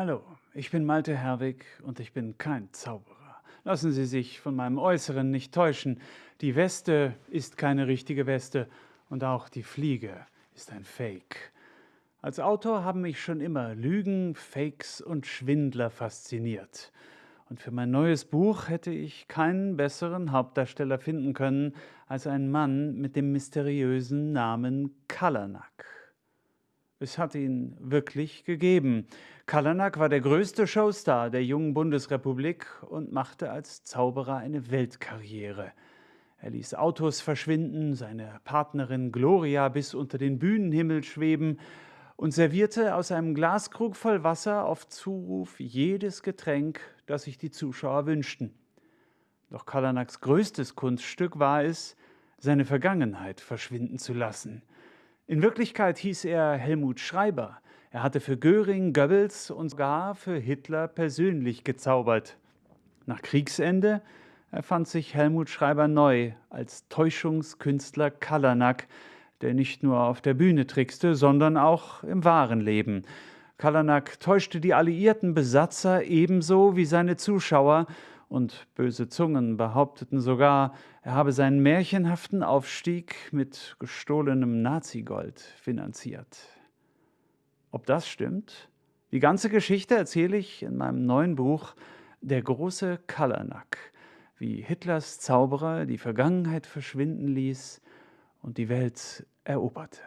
Hallo, ich bin Malte Herwig und ich bin kein Zauberer. Lassen Sie sich von meinem Äußeren nicht täuschen. Die Weste ist keine richtige Weste und auch die Fliege ist ein Fake. Als Autor haben mich schon immer Lügen, Fakes und Schwindler fasziniert. Und für mein neues Buch hätte ich keinen besseren Hauptdarsteller finden können als einen Mann mit dem mysteriösen Namen Kalanak. Es hat ihn wirklich gegeben. Kalanak war der größte Showstar der jungen Bundesrepublik und machte als Zauberer eine Weltkarriere. Er ließ Autos verschwinden, seine Partnerin Gloria bis unter den Bühnenhimmel schweben und servierte aus einem Glaskrug voll Wasser auf Zuruf jedes Getränk, das sich die Zuschauer wünschten. Doch Kalanaks größtes Kunststück war es, seine Vergangenheit verschwinden zu lassen – in Wirklichkeit hieß er Helmut Schreiber. Er hatte für Göring, Goebbels und sogar für Hitler persönlich gezaubert. Nach Kriegsende erfand sich Helmut Schreiber neu als Täuschungskünstler Kalanak, der nicht nur auf der Bühne trickste, sondern auch im wahren Leben. Kalanak täuschte die alliierten Besatzer ebenso wie seine Zuschauer und böse Zungen behaupteten sogar, er habe seinen märchenhaften Aufstieg mit gestohlenem Nazigold finanziert. Ob das stimmt? Die ganze Geschichte erzähle ich in meinem neuen Buch Der große Kalanak, wie Hitlers Zauberer die Vergangenheit verschwinden ließ und die Welt eroberte.